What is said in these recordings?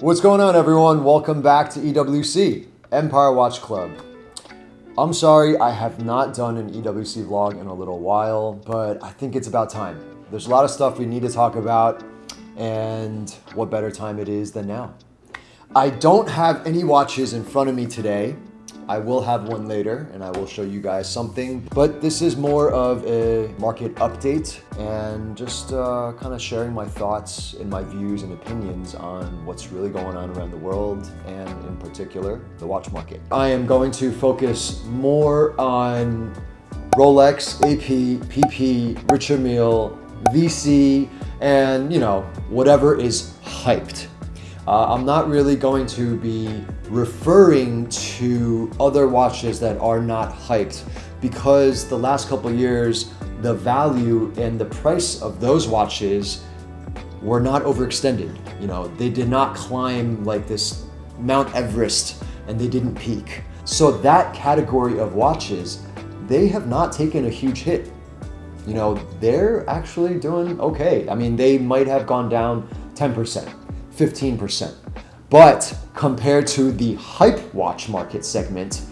What's going on everyone? Welcome back to EWC, Empire Watch Club. I'm sorry I have not done an EWC vlog in a little while, but I think it's about time. There's a lot of stuff we need to talk about and what better time it is than now. I don't have any watches in front of me today, I will have one later and I will show you guys something, but this is more of a market update and just uh, kind of sharing my thoughts and my views and opinions on what's really going on around the world and in particular, the watch market. I am going to focus more on Rolex, AP, PP, Richard Mille, VC, and you know, whatever is hyped. Uh, I'm not really going to be referring to other watches that are not hyped because the last couple years, the value and the price of those watches were not overextended. You know, they did not climb like this Mount Everest and they didn't peak. So that category of watches, they have not taken a huge hit. You know, they're actually doing okay. I mean, they might have gone down 10%. 15%. But compared to the hype watch market segment,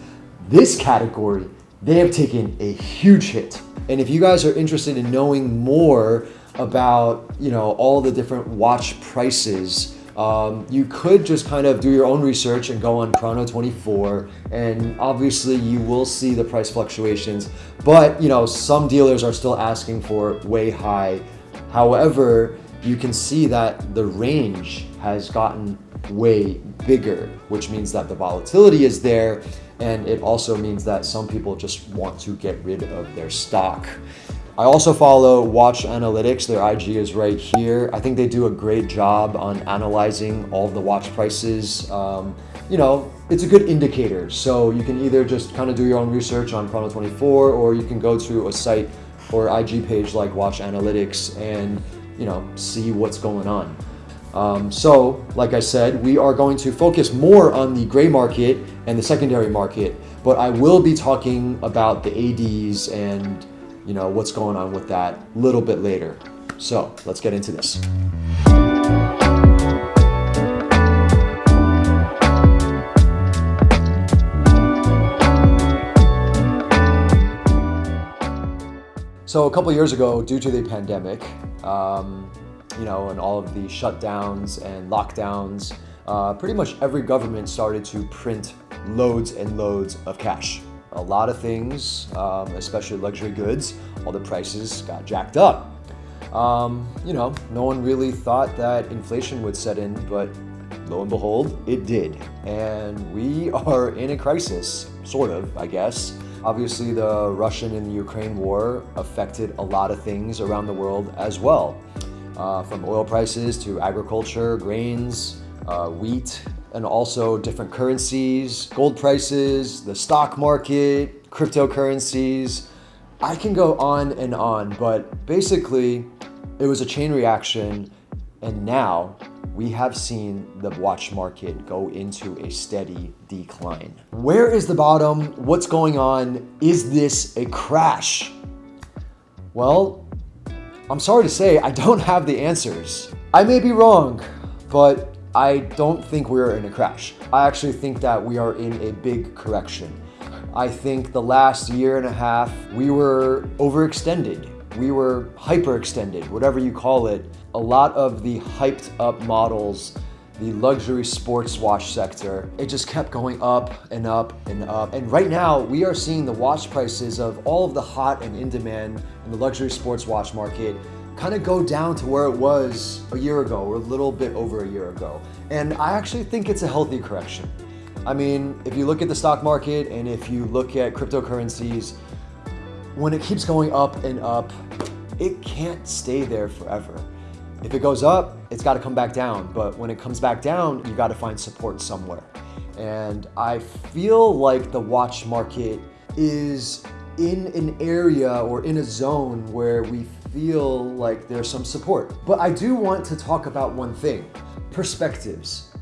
this category, they have taken a huge hit. And if you guys are interested in knowing more about, you know, all the different watch prices, um, you could just kind of do your own research and go on Chrono24 and obviously you will see the price fluctuations, but you know, some dealers are still asking for way high. However, you can see that the range has gotten way bigger, which means that the volatility is there. And it also means that some people just want to get rid of their stock. I also follow Watch Analytics. Their IG is right here. I think they do a great job on analyzing all the watch prices. Um, you know, it's a good indicator. So you can either just kind of do your own research on Chrono24 or you can go to a site or IG page like Watch Analytics and, you know, see what's going on. Um, so, like I said, we are going to focus more on the gray market and the secondary market, but I will be talking about the ADs and you know what's going on with that a little bit later. So let's get into this. So a couple years ago, due to the pandemic, um, you know, and all of the shutdowns and lockdowns, uh, pretty much every government started to print loads and loads of cash. A lot of things, um, especially luxury goods, all the prices got jacked up. Um, you know, no one really thought that inflation would set in, but lo and behold, it did. And we are in a crisis, sort of, I guess. Obviously, the Russian and the Ukraine war affected a lot of things around the world as well uh, from oil prices to agriculture, grains, uh, wheat, and also different currencies, gold prices, the stock market, cryptocurrencies. I can go on and on, but basically it was a chain reaction and now we have seen the watch market go into a steady decline. Where is the bottom? What's going on? Is this a crash? Well, I'm sorry to say, I don't have the answers. I may be wrong, but I don't think we're in a crash. I actually think that we are in a big correction. I think the last year and a half, we were overextended. We were hyperextended, whatever you call it. A lot of the hyped up models the luxury sports watch sector. It just kept going up and up and up. And right now we are seeing the watch prices of all of the hot and in demand in the luxury sports watch market kind of go down to where it was a year ago or a little bit over a year ago. And I actually think it's a healthy correction. I mean, if you look at the stock market and if you look at cryptocurrencies, when it keeps going up and up, it can't stay there forever. If it goes up, it's got to come back down. But when it comes back down, you got to find support somewhere. And I feel like the watch market is in an area or in a zone where we feel like there's some support. But I do want to talk about one thing, perspectives.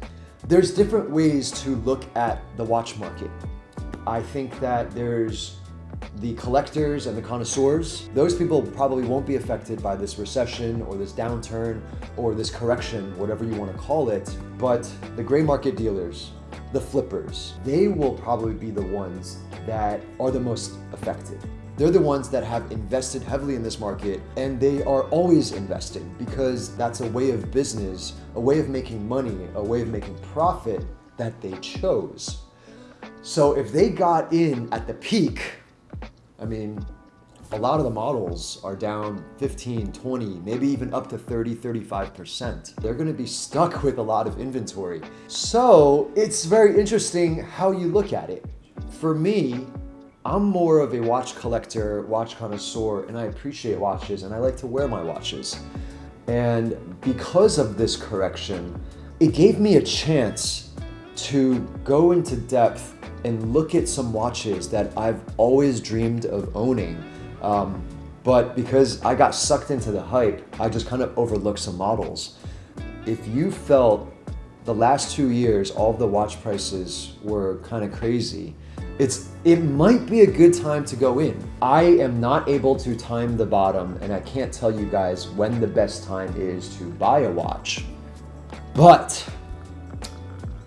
There's different ways to look at the watch market. I think that there's the collectors and the connoisseurs, those people probably won't be affected by this recession or this downturn or this correction, whatever you want to call it. But the gray market dealers, the flippers, they will probably be the ones that are the most affected. They're the ones that have invested heavily in this market and they are always investing because that's a way of business, a way of making money, a way of making profit that they chose. So if they got in at the peak, I mean, a lot of the models are down 15, 20, maybe even up to 30, 35%. They're gonna be stuck with a lot of inventory. So it's very interesting how you look at it. For me, I'm more of a watch collector, watch connoisseur, and I appreciate watches and I like to wear my watches. And because of this correction, it gave me a chance to go into depth and look at some watches that I've always dreamed of owning. Um, but because I got sucked into the hype, I just kind of overlooked some models. If you felt the last two years, all the watch prices were kind of crazy, it's it might be a good time to go in. I am not able to time the bottom and I can't tell you guys when the best time is to buy a watch. But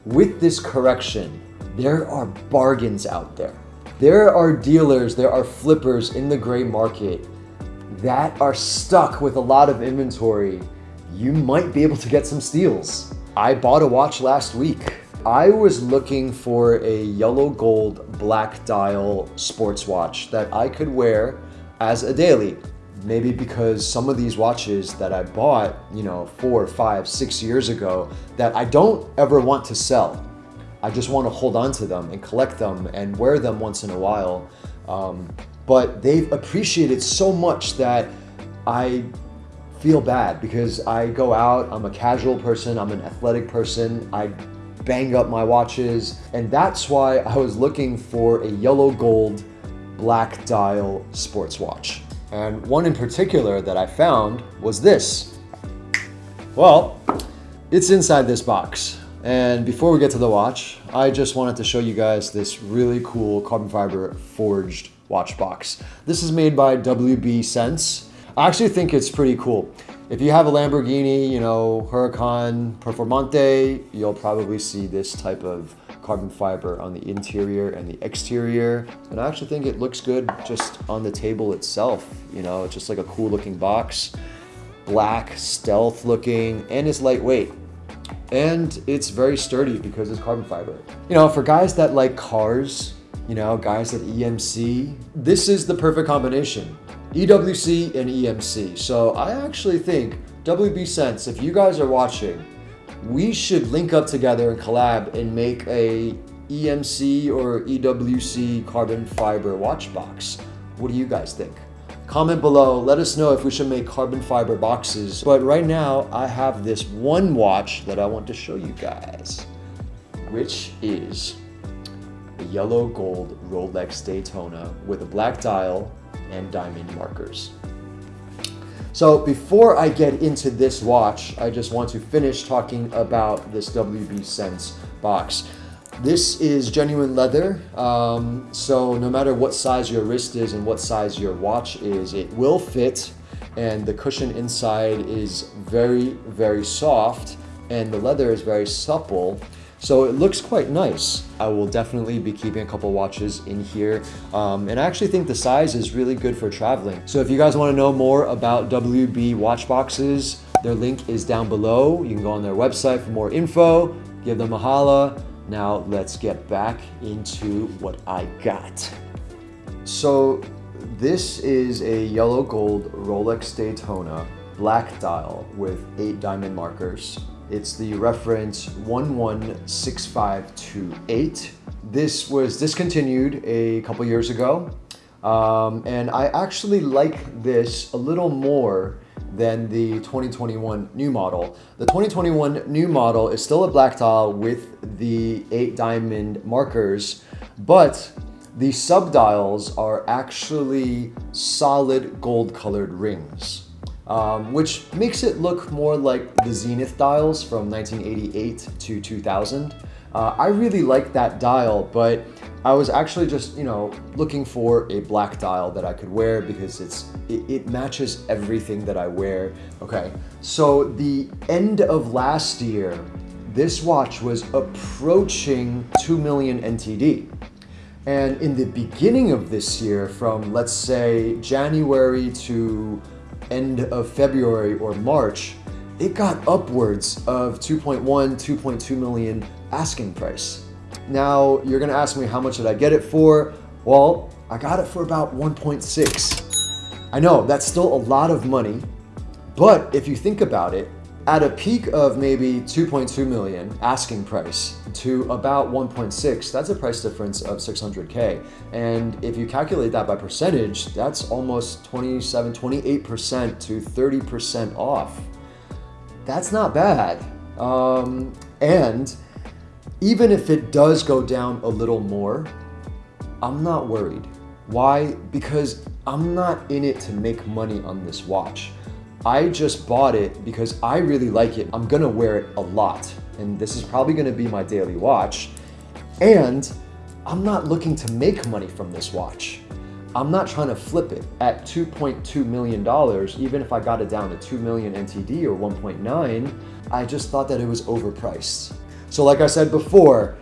with this correction, there are bargains out there. There are dealers, there are flippers in the gray market that are stuck with a lot of inventory. You might be able to get some steals. I bought a watch last week. I was looking for a yellow gold black dial sports watch that I could wear as a daily. Maybe because some of these watches that I bought, you know, four, five, six years ago that I don't ever want to sell. I just want to hold on to them and collect them and wear them once in a while. Um, but they've appreciated so much that I feel bad because I go out, I'm a casual person, I'm an athletic person, I bang up my watches, and that's why I was looking for a yellow gold black dial sports watch. And one in particular that I found was this. Well, it's inside this box. And before we get to the watch, I just wanted to show you guys this really cool carbon fiber forged watch box. This is made by WB Sense. I actually think it's pretty cool. If you have a Lamborghini, you know, Huracan Performante, you'll probably see this type of carbon fiber on the interior and the exterior. And I actually think it looks good just on the table itself. You know, it's just like a cool looking box, black, stealth looking, and it's lightweight and it's very sturdy because it's carbon fiber. You know, for guys that like cars, you know, guys that EMC, this is the perfect combination. EWC and EMC. So I actually think WB Sense, if you guys are watching, we should link up together and collab and make a EMC or EWC carbon fiber watch box. What do you guys think? Comment below, let us know if we should make carbon fiber boxes. But right now, I have this one watch that I want to show you guys, which is a yellow gold Rolex Daytona with a black dial and diamond markers. So before I get into this watch, I just want to finish talking about this WB Sense box. This is genuine leather, um, so no matter what size your wrist is and what size your watch is, it will fit and the cushion inside is very, very soft and the leather is very supple. So it looks quite nice. I will definitely be keeping a couple watches in here. Um, and I actually think the size is really good for traveling. So if you guys wanna know more about WB watch boxes, their link is down below. You can go on their website for more info, give them a holla. Now let's get back into what I got. So this is a yellow gold Rolex Daytona black dial with eight diamond markers. It's the reference 116528. This was discontinued a couple years ago. Um, and I actually like this a little more than the 2021 new model. The 2021 new model is still a black dial with the eight diamond markers, but the subdials are actually solid gold colored rings. Um, which makes it look more like the Zenith dials from 1988 to 2000. Uh, I really like that dial, but I was actually just, you know, looking for a black dial that I could wear because it's it, it, matches everything that I wear. Okay, so the end of last year, this watch was approaching 2 million NTD. And in the beginning of this year, from let's say January to end of February or March, it got upwards of 2.1, 2.2 million asking price. Now, you're gonna ask me how much did I get it for? Well, I got it for about 1.6. I know, that's still a lot of money, but if you think about it, at a peak of maybe 2.2 million asking price to about 1.6, that's a price difference of 600K. And if you calculate that by percentage, that's almost 27, 28% to 30% off. That's not bad. Um, and even if it does go down a little more, I'm not worried. Why? Because I'm not in it to make money on this watch. I just bought it because I really like it. I'm gonna wear it a lot. And this is probably gonna be my daily watch. And I'm not looking to make money from this watch. I'm not trying to flip it at $2.2 million, even if I got it down to 2 million NTD or 1.9, I just thought that it was overpriced. So like I said before,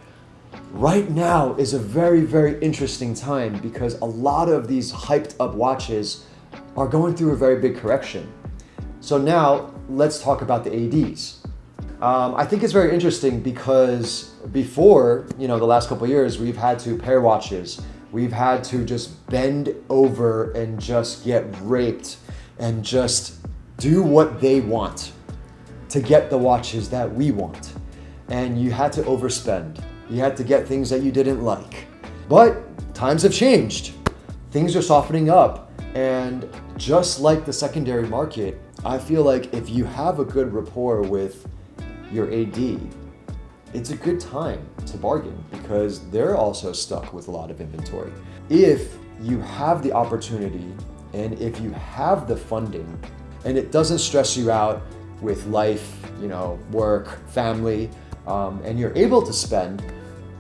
right now is a very, very interesting time because a lot of these hyped up watches are going through a very big correction. So now let's talk about the ADs. Um, I think it's very interesting because before, you know, the last couple years, we've had to pair watches. We've had to just bend over and just get raped and just do what they want to get the watches that we want. And you had to overspend. You had to get things that you didn't like. But times have changed. Things are softening up. And just like the secondary market, I feel like if you have a good rapport with your AD, it's a good time to bargain because they're also stuck with a lot of inventory. If you have the opportunity and if you have the funding and it doesn't stress you out with life, you know, work, family, um, and you're able to spend,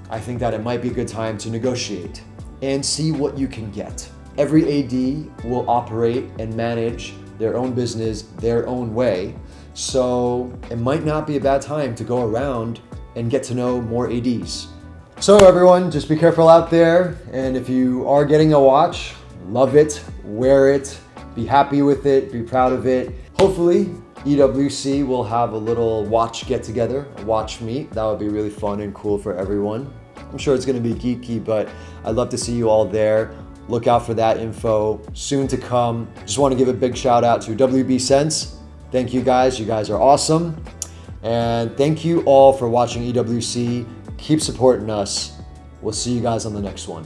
I think that it might be a good time to negotiate and see what you can get. Every AD will operate and manage their own business their own way. So it might not be a bad time to go around and get to know more ADs. So everyone, just be careful out there. And if you are getting a watch, love it, wear it, be happy with it, be proud of it. Hopefully EWC will have a little watch get together, a watch meet. That would be really fun and cool for everyone. I'm sure it's gonna be geeky, but I'd love to see you all there. Look out for that info soon to come. Just want to give a big shout out to WB Sense. Thank you guys. You guys are awesome. And thank you all for watching EWC. Keep supporting us. We'll see you guys on the next one.